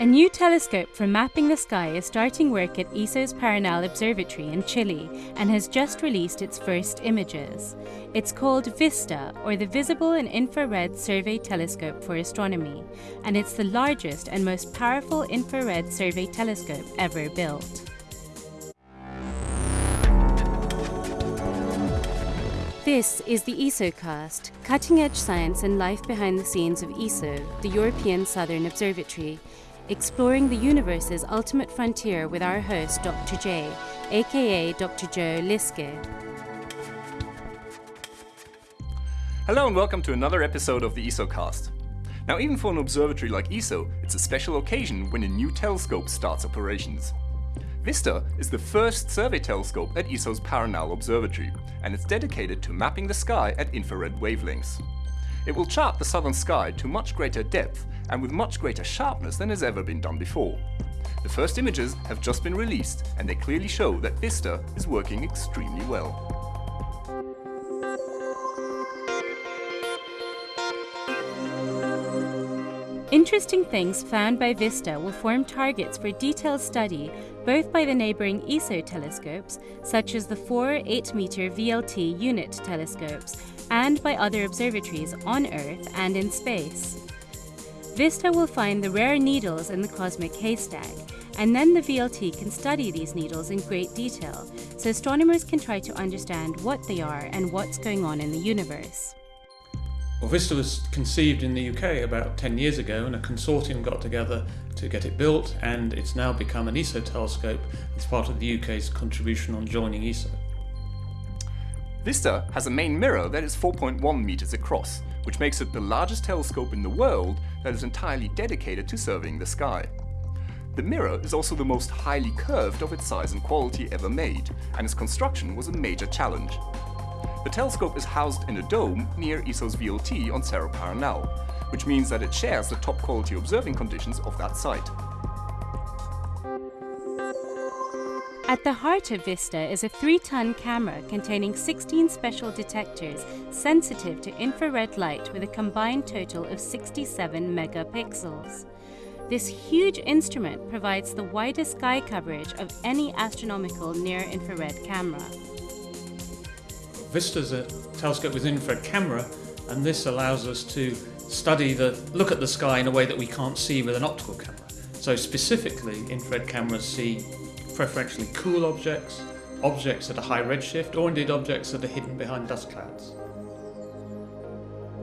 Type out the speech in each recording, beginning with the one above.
A new telescope for mapping the sky is starting work at ESO's Paranal Observatory in Chile and has just released its first images. It's called VISTA, or the Visible and Infrared Survey Telescope for Astronomy, and it's the largest and most powerful infrared survey telescope ever built. This is the ESOcast, cutting-edge science and life behind the scenes of ESO, the European Southern Observatory, exploring the universe's ultimate frontier with our host, Dr. J, aka Dr. Joe Liske. Hello and welcome to another episode of the ESOcast. Now, even for an observatory like ESO, it's a special occasion when a new telescope starts operations. VISTA is the first survey telescope at ESO's Paranal Observatory, and it's dedicated to mapping the sky at infrared wavelengths. It will chart the southern sky to much greater depth and with much greater sharpness than has ever been done before. The first images have just been released and they clearly show that VISTA is working extremely well. Interesting things found by VISTA will form targets for detailed study both by the neighbouring ESO telescopes, such as the four 8-metre VLT unit telescopes, and by other observatories on Earth and in space. VISTA will find the rare needles in the cosmic haystack, and then the VLT can study these needles in great detail, so astronomers can try to understand what they are and what's going on in the universe. Well, VISTA was conceived in the UK about 10 years ago and a consortium got together to get it built and it's now become an ESO telescope as part of the UK's contribution on joining ESO. VISTA has a main mirror that is 4.1 meters across, which makes it the largest telescope in the world that is entirely dedicated to surveying the sky. The mirror is also the most highly curved of its size and quality ever made, and its construction was a major challenge. The telescope is housed in a dome near ESO's VLT on Cerro Paranal, which means that it shares the top quality observing conditions of that site. At the heart of VISTA is a 3-ton camera containing 16 special detectors sensitive to infrared light with a combined total of 67 megapixels. This huge instrument provides the widest sky coverage of any astronomical near-infrared camera. Vista's a telescope with infrared camera and this allows us to study the look at the sky in a way that we can't see with an optical camera. So specifically infrared cameras see preferentially cool objects, objects at a high redshift or indeed objects that are hidden behind dust clouds.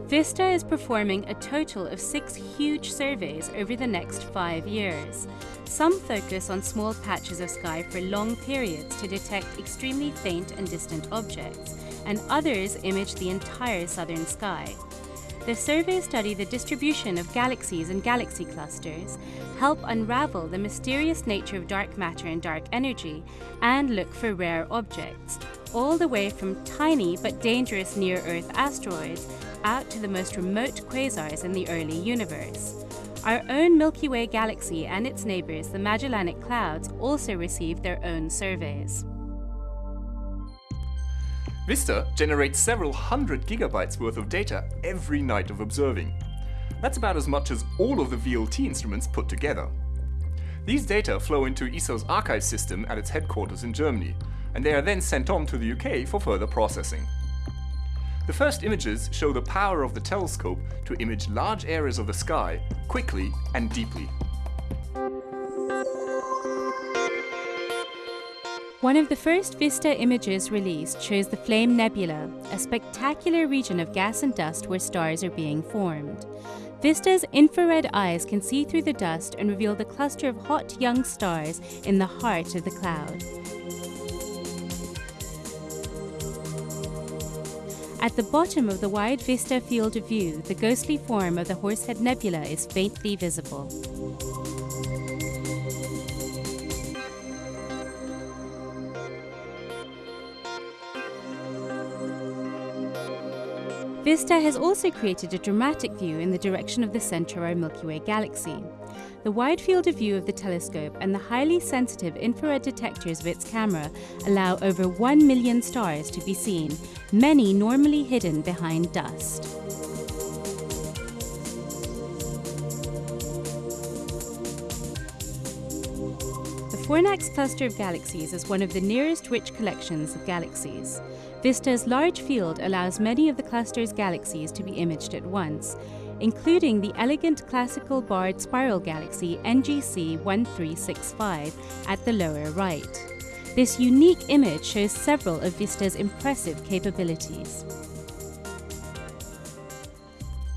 VISTA is performing a total of six huge surveys over the next five years. Some focus on small patches of sky for long periods to detect extremely faint and distant objects, and others image the entire southern sky. The surveys study the distribution of galaxies and galaxy clusters, help unravel the mysterious nature of dark matter and dark energy, and look for rare objects, all the way from tiny but dangerous near-Earth asteroids out to the most remote quasars in the early universe. Our own Milky Way galaxy and its neighbours, the Magellanic Clouds, also received their own surveys. VISTA generates several hundred gigabytes worth of data every night of observing. That's about as much as all of the VLT instruments put together. These data flow into ESO's archive system at its headquarters in Germany, and they are then sent on to the UK for further processing. The first images show the power of the telescope to image large areas of the sky quickly and deeply. One of the first VISTA images released shows the Flame Nebula, a spectacular region of gas and dust where stars are being formed. VISTA's infrared eyes can see through the dust and reveal the cluster of hot young stars in the heart of the cloud. At the bottom of the wide VISTA field of view, the ghostly form of the Horsehead Nebula is faintly visible. VISTA has also created a dramatic view in the direction of the our Milky Way galaxy. The wide field of view of the telescope and the highly sensitive infrared detectors of its camera allow over 1 million stars to be seen, many normally hidden behind dust. The Fornax cluster of galaxies is one of the nearest rich collections of galaxies. VISTA's large field allows many of the cluster's galaxies to be imaged at once, including the elegant classical barred spiral galaxy NGC 1365 at the lower right. This unique image shows several of VISTA's impressive capabilities.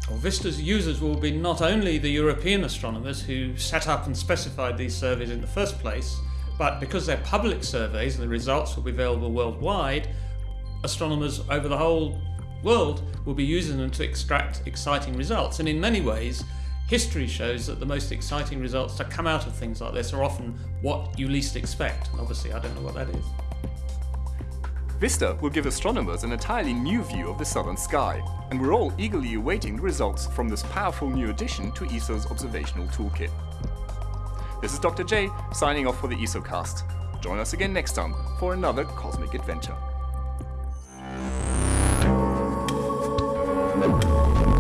Well, VISTA's users will be not only the European astronomers who set up and specified these surveys in the first place, but because they're public surveys and the results will be available worldwide, astronomers over the whole world will be using them to extract exciting results. And in many ways, history shows that the most exciting results to come out of things like this are often what you least expect. And obviously, I don't know what that is. Vista will give astronomers an entirely new view of the southern sky, and we're all eagerly awaiting the results from this powerful new addition to ESO's observational toolkit. This is Dr. J, signing off for the ESOcast. Join us again next time for another cosmic adventure. Thank you.